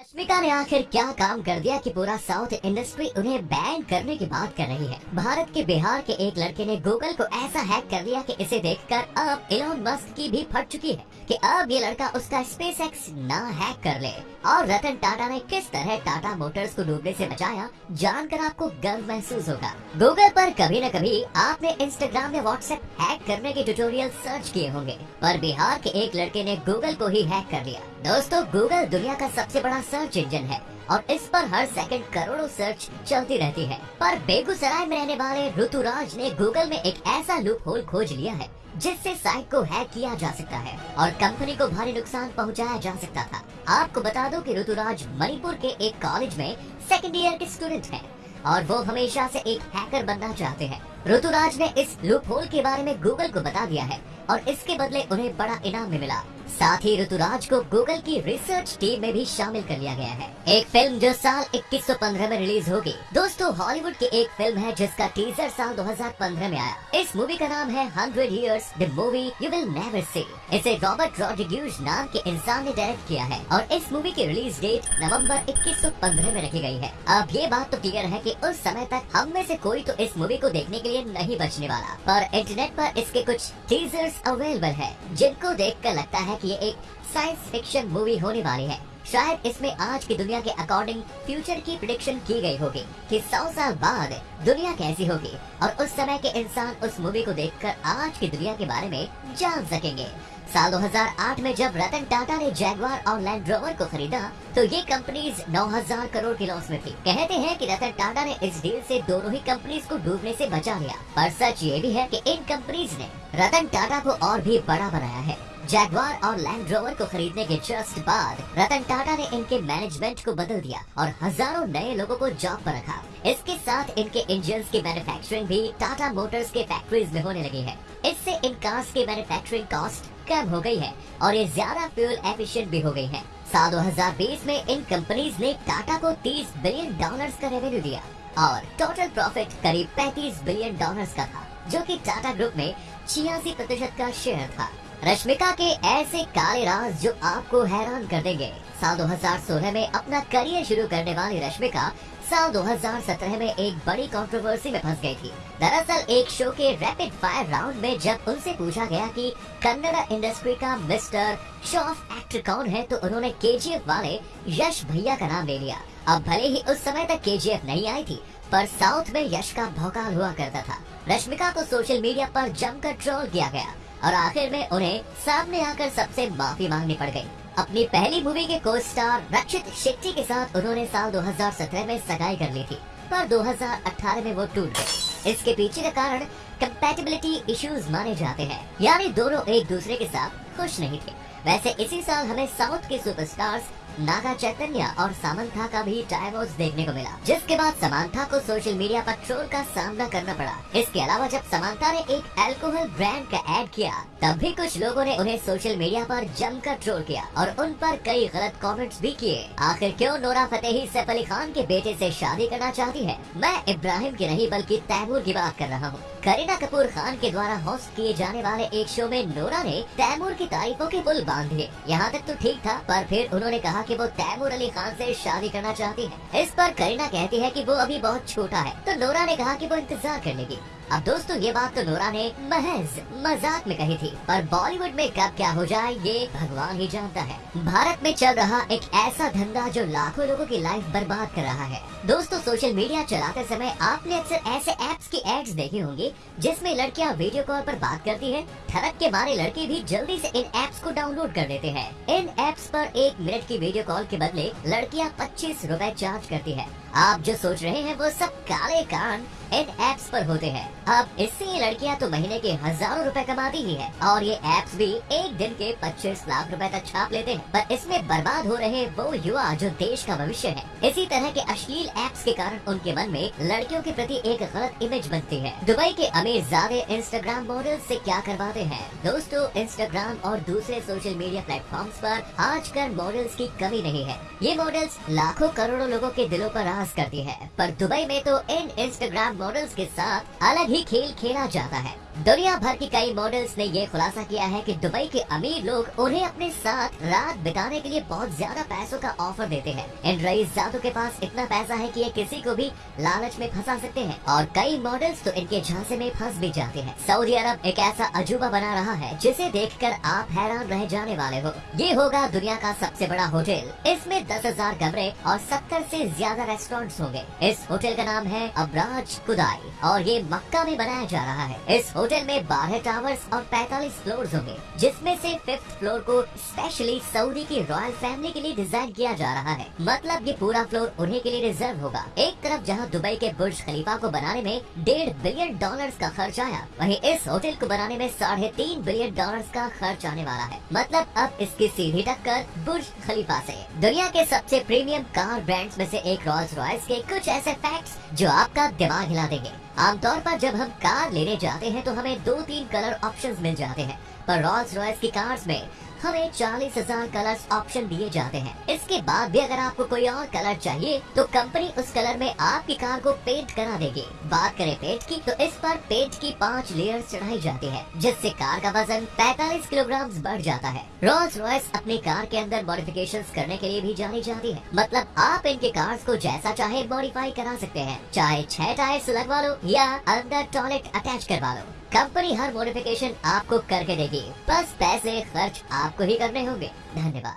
रश्मिका ने आखिर क्या काम कर दिया कि पूरा साउथ इंडस्ट्री उन्हें बैन करने की बात कर रही है? भारत के बिहार के एक लड़के ने गूगल को ऐसा हैक कर लिया कि इसे देखकर अब इलोन मस्क की भी फट चुकी है कि अब ये लड़का उसका स्पेस एक्स न हैक कर ले। और रतन टाटा ने किस तरह टाटा मोटर्स को डूबने से बचाया, जानकर आपको गर्व महसूस होगा। गूगल पर कभी न कभी आपने इंस्टाग्राम या व्हाट्सएप हैक करने के ट्यूटोरियल सर्च किए होंगे, पर बिहार के एक लड़के ने गूगल को ही हैक कर लिया दोस्तों गूगल दुनिया का सबसे बड़ा सर्च इंजन है और इस पर हर सेकंड करोड़ों सर्च चलती रहती है। पर बेगूसराय में रहने वाले ऋतुराज ने गूगल में एक ऐसा लूप होल खोज लिया है, जिससे साइट को हैक किया जा सकता है और कंपनी को भारी नुकसान पहुँचाया जा सकता था। आपको बता दो कि ऋतुराज मणिपुर के एक कॉलेज में सेकेंड ईयर के स्टूडेंट है और वो हमेशा से एक हैकर बनना चाहते हैं। ऋतुराज ने इस लूप होल के बारे में गूगल को बता दिया है और इसके बदले उन्हें बड़ा इनाम भी मिला। साथ ही ऋतुराज को गूगल की रिसर्च टीम में भी शामिल कर लिया गया है। एक फ़िल्म जो साल 2115 में रिलीज़ होगी। दोस्तों हॉलीवुड की एक फ़िल्म है जिसका टीजर साल 2015 में आया। इस मूवी का नाम है hundred years the movie you will never see इसे रॉबर्ट रॉड्रिग्यूज नाम के इंसान ने डायरेक्ट किया है और इस मूवी की रिलीज़ डेट नवंबर 2115 में रखी गई है। अब ये बात तो क्लियर है की उस समय तक हम में से कोई तो इस मूवी को देखने के लिए नहीं बचने वाला। पर इंटरनेट पर इसके कुछ टीजर्स अवेलेबल है, जिनको देख कर लगता है की ये एक साइंस फिक्शन मूवी होने वाली है। शायद इसमें आज की दुनिया के अकॉर्डिंग फ्यूचर की प्रिडिक्शन की गई होगी कि सौ साल बाद दुनिया कैसी होगी और उस समय के इंसान उस मूवी को देखकर आज की दुनिया के बारे में जान सकेंगे। साल 2008 में जब रतन टाटा ने जैगवार और लैंड रोवर को खरीदा तो ये कंपनीज़ 9000 करोड़ की लॉस में थी। कहते हैं कि रतन टाटा ने इस डील से दोनों ही कंपनीज़ को डूबने से बचा लिया। पर सच ये भी है कि इन कंपनीज़ ने रतन टाटा को और भी बड़ा बनाया है। जैगवार और लैंड रोवर को खरीदने के जस्ट बाद, रतन टाटा ने इनके मैनेजमेंट को बदल दिया और हज़ारों नए लोगों को जॉब पर रखा। इसके साथ इनके इंजन की मैन्युफैक्चरिंग भी टाटा मोटर्स के फैक्ट्रीज में होने लगी है। इससे इन कार्स की मैन्युफैक्चरिंग कॉस्ट कम हो गई है और ये ज़्यादा फ्यूल एफिशिएंट भी हो गई है। साल 2020 में इन कंपनीज़ ने टाटा को 30 बिलियन डॉलर्स का रेवेन्यू दिया और टोटल प्रॉफिट करीब 35 बिलियन डॉलर्स का था, जो कि टाटा ग्रुप में छियासी प्रतिशत का शेयर था। रश्मिका के ऐसे काले राज जो आपको हैरान कर देंगे। साल 2016 में अपना करियर शुरू करने वाली रश्मिका साल 2017 में एक बड़ी कंट्रोवर्सी में फंस गई थी। दरअसल, एक शो के रैपिड फायर राउंड में जब उनसे पूछा गया कि कन्नड़ा इंडस्ट्री का मिस्टर शॉफ एक्टर कौन है तो उन्होंने के वाले यश भैया का नाम ले लिया। अब भले ही उस समय तक के नहीं आई थी, पर साउथ में यश का भौकाल हुआ करता था। रश्मिका को सोशल मीडिया पर जमकर ट्रोल किया गया। और आखिर में उन्हें सामने आकर सबसे माफ़ी मांगनी पड़ गई। अपनी पहली मूवी के को स्टार रक्षित शेट्टी के साथ उन्होंने साल 2017 में सगाई कर ली थी, पर 2018 में वो टूट गए इसके पीछे का कारण कम्पेटेबिलिटी इश्यूज़ माने जाते हैं, यानी दोनों एक दूसरे के साथ खुश नहीं थे। वैसे इसी साल हमें साउथ के सुपरस्टार्स नागा चैतन्य और सामंथा का भी डायवोर्स देखने को मिला, जिसके बाद समांथा को सोशल मीडिया पर ट्रोल का सामना करना पड़ा। इसके अलावा जब समांथा ने एक अल्कोहल ब्रांड का एड किया, तब भी कुछ लोगों ने उन्हें सोशल मीडिया पर जमकर ट्रोल किया और उन पर कई गलत कमेंट्स भी किए। आखिर क्यों नोरा फतेही सैफ अली खान के बेटे से शादी करना चाहती है? मैं इब्राहिम की नहीं, बल्कि तैमूर की बात कर रहा हूँ। करीना कपूर खान के द्वारा होस्ट किए जाने वाले एक शो में नोरा ने तैमूर की तारीफों के पुल बाँध दिए यहाँ तक तो ठीक था, पर फिर उन्होंने कहा कि वो तैमूर अली खान से शादी करना चाहती है। इस पर करीना कहती है कि वो अभी बहुत छोटा है। तो नोरा ने कहा कि वो इंतज़ार कर लेगी अब दोस्तों, ये बात तो नोरा ने महज मज़ाक में कही थी, पर बॉलीवुड में कब क्या हो जाए, ये भगवान ही जानता है। भारत में चल रहा एक ऐसा धंधा जो लाखों लोगों की लाइफ बर्बाद कर रहा है। दोस्तों, सोशल मीडिया चलाते समय आपने अक्सर ऐसे एप्स की एड्स देखी होंगी, जिसमें लड़कियाँ वीडियो कॉल पर बात करती हैं। थरक के मारे लड़के भी जल्दी से इन एप्स को डाउनलोड कर देते हैं। इन एप्स पर एक मिनट की वीडियो कॉल के बदले लड़कियाँ पच्चीस रूपए चार्ज करती है। आप जो सोच रहे हैं वो सब काले कान इन एप्स पर होते हैं। अब इससे ये लड़कियाँ तो महीने के हज़ारों रुपए कमाती ही है और ये एप्स भी एक दिन के पच्चीस लाख रुपए तक छाप लेते हैं। पर इसमें बर्बाद हो रहे वो युवा जो देश का भविष्य है, इसी तरह के अश्लील एप्स के कारण उनके मन में लड़कियों के प्रति एक गलत इमेज बनती है। दुबई के अमीर, ज़्यादा इंस्टाग्राम मॉडल ऐसी क्या करवाते हैं? दोस्तों इंस्टाग्राम और दूसरे सोशल मीडिया प्लेटफॉर्म्स पर आजकल मॉडल्स की कमी नहीं है। ये मॉडल्स लाखों करोड़ों लोगों के दिलों पर राज करती है। पर दुबई में तो इन इंस्टाग्राम मॉडल्स के साथ अलग ही खेल खेला जाता है। दुनिया भर की कई मॉडल्स ने ये खुलासा किया है कि दुबई के अमीर लोग उन्हें अपने साथ रात बिताने के लिए बहुत ज़्यादा पैसों का ऑफ़र देते हैं। इन रईस जातों के पास इतना पैसा है कि ये किसी को भी लालच में फंसा सकते हैं और कई मॉडल्स तो इनके झांसे में फंस भी जाते हैं। सऊदी अरब एक ऐसा अजूबा बना रहा है जिसे देखकर आप हैरान रह जाने वाले हो। ये होगा दुनिया का सबसे बड़ा होटल। इसमें दस हज़ार कमरे और सत्तर से ज़्यादा रेस्टोरेंट होंगे। इस होटल का नाम है अबराज कुदाई और ये मक्का में बनाया जा रहा है। इस होटल में बारह टावर्स और पैतालीस फ्लोर होंगे, जिसमें से फिफ्थ फ्लोर को स्पेशली सऊदी की रॉयल फैमिली के लिए डिज़ाइन किया जा रहा है। मतलब ये पूरा फ्लोर उन्हीं के लिए रिज़र्व होगा। एक तरफ़ जहाँ दुबई के बुर्ज खलीफा को बनाने में डेढ़ बिलियन डॉलर का खर्च आया, वही इस होटल को बनाने में साढ़े तीन बिलियन डॉलर का खर्च आने वाला है। मतलब अब इसकी सीधी टक्कर बुर्ज खलीफा से। दुनिया के सबसे प्रीमियम कार ब्रांड्स में से एक रॉल्स रॉयल्स के कुछ ऐसे फैक्ट्स जो आपका दिमाग हिला देंगे। आमतौर पर जब हम कार लेने जाते हैं तो हमें दो तीन कलर ऑप्शंस मिल जाते हैं। पर रॉल्स रॉयस की कार्स में हमें चालीस हज़ार कलर्स ऑप्शन दिए जाते हैं। इसके बाद भी अगर आपको कोई और कलर चाहिए तो कंपनी उस कलर में आपकी कार को पेंट करा देगी। बात करें पेंट की तो इस पर पेंट की पाँच लेयर चढ़ाई जाती है, जिससे कार का वज़न 45 किलोग्राम बढ़ जाता है। रोल्स रॉयस अपनी कार के अंदर मॉडिफिकेशन करने के लिए भी जानी जाती है। मतलब आप इनके कार को जैसा चाहे मॉडिफाई करा सकते हैं, चाहे छह टायर लगवा लो या अंदर टॉयलेट अटैच करवा लो। कंपनी हर मॉडिफिकेशन आपको करके देगी। बस पैसे खर्च आपको ही करने होंगे। धन्यवाद।